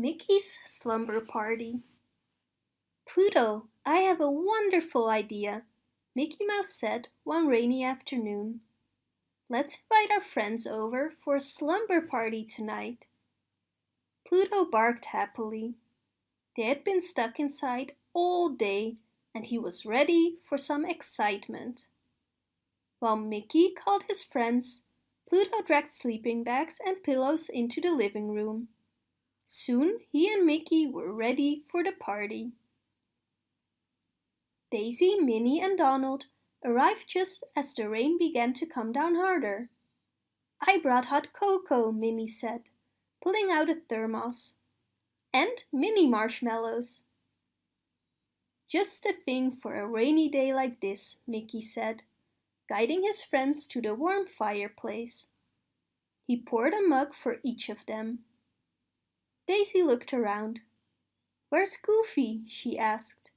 Mickey's slumber party. Pluto, I have a wonderful idea, Mickey Mouse said one rainy afternoon. Let's invite our friends over for a slumber party tonight. Pluto barked happily. They had been stuck inside all day and he was ready for some excitement. While Mickey called his friends, Pluto dragged sleeping bags and pillows into the living room. Soon he and Mickey were ready for the party. Daisy, Minnie and Donald arrived just as the rain began to come down harder. I brought hot cocoa, Minnie said, pulling out a thermos. And mini marshmallows. Just the thing for a rainy day like this, Mickey said, guiding his friends to the warm fireplace. He poured a mug for each of them. Daisy looked around. Where's Goofy? she asked.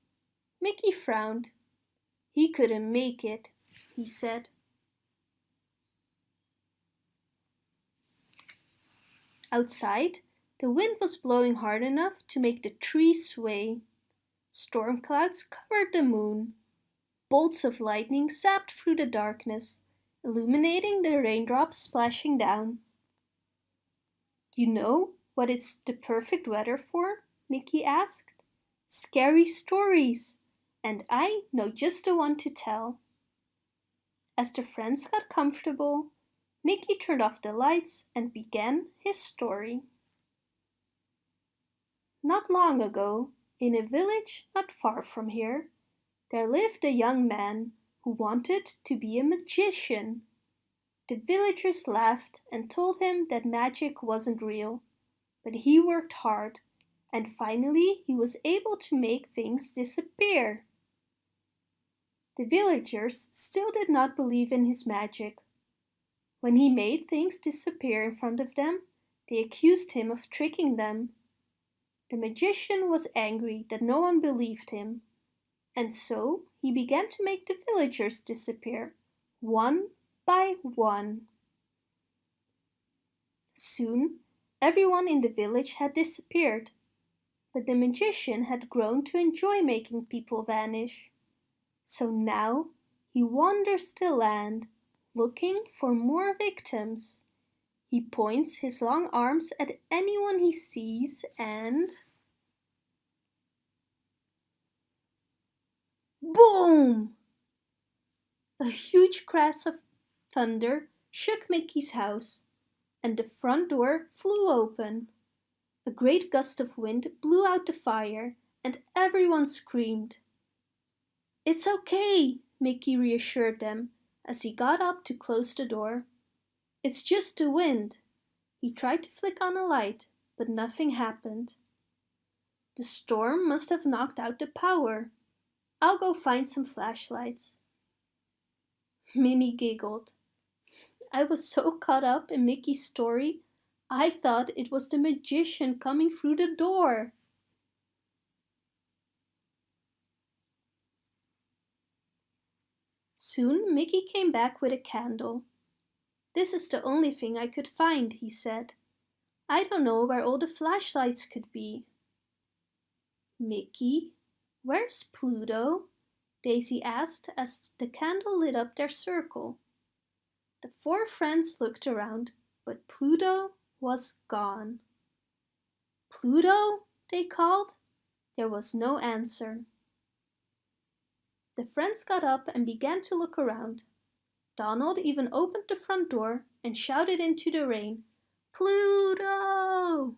Mickey frowned. He couldn't make it, he said. Outside, the wind was blowing hard enough to make the trees sway. Storm clouds covered the moon. Bolts of lightning zapped through the darkness, illuminating the raindrops splashing down. You know, what it's the perfect weather for? Mickey asked. Scary stories, and I know just the one to tell. As the friends got comfortable, Mickey turned off the lights and began his story. Not long ago, in a village not far from here, there lived a young man who wanted to be a magician. The villagers laughed and told him that magic wasn't real but he worked hard and finally he was able to make things disappear. The villagers still did not believe in his magic. When he made things disappear in front of them, they accused him of tricking them. The magician was angry that no one believed him, and so he began to make the villagers disappear, one by one. Soon Everyone in the village had disappeared, but the magician had grown to enjoy making people vanish. So now he wanders the land, looking for more victims. He points his long arms at anyone he sees and... Boom! A huge crash of thunder shook Mickey's house and the front door flew open. A great gust of wind blew out the fire and everyone screamed. It's okay, Mickey reassured them as he got up to close the door. It's just the wind. He tried to flick on a light, but nothing happened. The storm must have knocked out the power. I'll go find some flashlights. Minnie giggled. I was so caught up in Mickey's story, I thought it was the magician coming through the door. Soon Mickey came back with a candle. This is the only thing I could find, he said. I don't know where all the flashlights could be. Mickey, where's Pluto? Daisy asked as the candle lit up their circle. The four friends looked around, but Pluto was gone. Pluto, they called. There was no answer. The friends got up and began to look around. Donald even opened the front door and shouted into the rain, Pluto!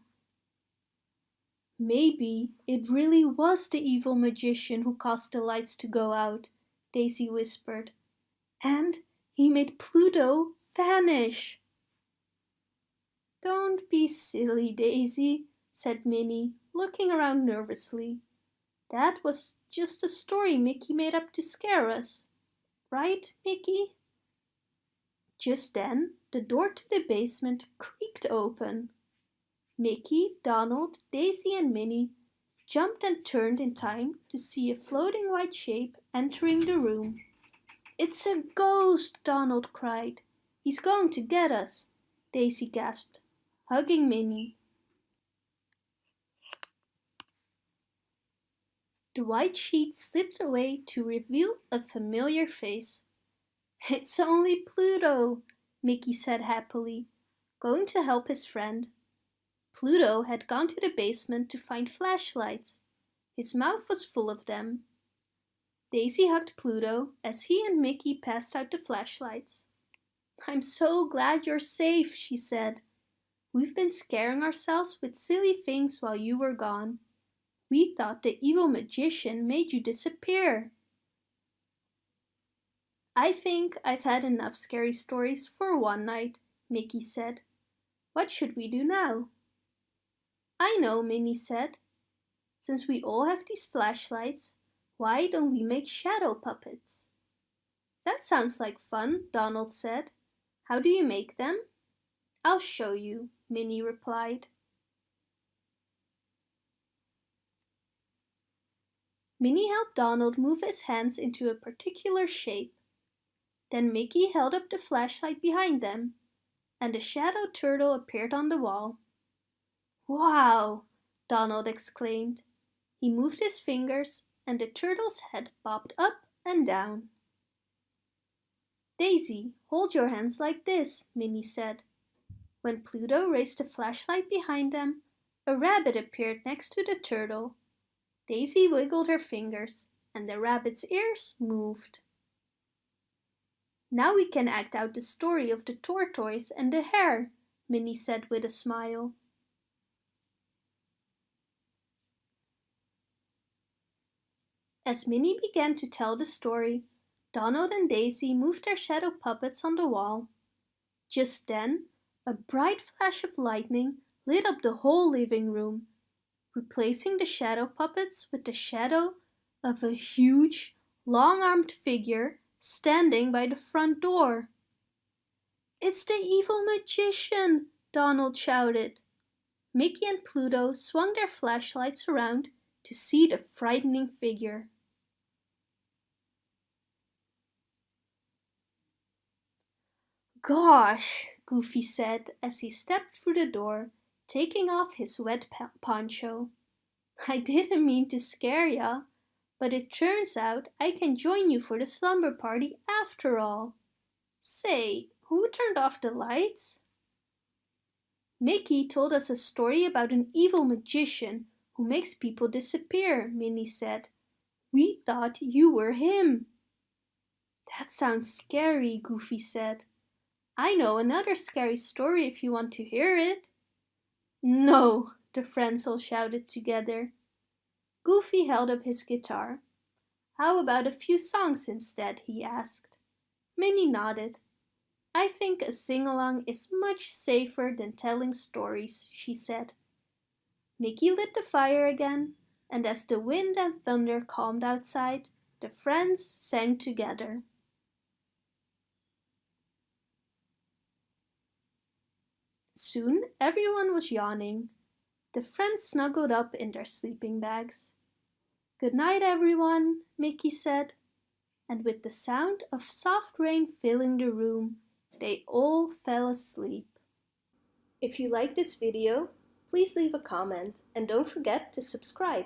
Maybe it really was the evil magician who caused the lights to go out, Daisy whispered. And he made Pluto vanish. Don't be silly, Daisy, said Minnie, looking around nervously. That was just a story Mickey made up to scare us. Right, Mickey? Just then, the door to the basement creaked open. Mickey, Donald, Daisy and Minnie jumped and turned in time to see a floating white shape entering the room. It's a ghost, Donald cried. He's going to get us, Daisy gasped, hugging Minnie. The white sheet slipped away to reveal a familiar face. It's only Pluto, Mickey said happily, going to help his friend. Pluto had gone to the basement to find flashlights. His mouth was full of them. Daisy hugged Pluto as he and Mickey passed out the flashlights. I'm so glad you're safe, she said. We've been scaring ourselves with silly things while you were gone. We thought the evil magician made you disappear. I think I've had enough scary stories for one night, Mickey said. What should we do now? I know, Minnie said. Since we all have these flashlights, why don't we make shadow puppets? That sounds like fun, Donald said. How do you make them? I'll show you, Minnie replied. Minnie helped Donald move his hands into a particular shape. Then Mickey held up the flashlight behind them, and a shadow turtle appeared on the wall. Wow! Donald exclaimed. He moved his fingers and the turtle's head bobbed up and down. Daisy, hold your hands like this, Minnie said. When Pluto raised the flashlight behind them, a rabbit appeared next to the turtle. Daisy wiggled her fingers, and the rabbit's ears moved. Now we can act out the story of the tortoise and the hare, Minnie said with a smile. As Minnie began to tell the story, Donald and Daisy moved their shadow puppets on the wall. Just then, a bright flash of lightning lit up the whole living room, replacing the shadow puppets with the shadow of a huge, long-armed figure standing by the front door. It's the evil magician, Donald shouted. Mickey and Pluto swung their flashlights around to see the frightening figure. Gosh, Goofy said as he stepped through the door, taking off his wet poncho. I didn't mean to scare ya, but it turns out I can join you for the slumber party after all. Say, who turned off the lights? Mickey told us a story about an evil magician who makes people disappear, Minnie said. We thought you were him. That sounds scary, Goofy said. I know another scary story if you want to hear it. No, the friends all shouted together. Goofy held up his guitar. How about a few songs instead, he asked. Minnie nodded. I think a sing-along is much safer than telling stories, she said. Mickey lit the fire again, and as the wind and thunder calmed outside, the friends sang together. Soon everyone was yawning. The friends snuggled up in their sleeping bags. Good night, everyone, Mickey said. And with the sound of soft rain filling the room, they all fell asleep. If you like this video, please leave a comment and don't forget to subscribe.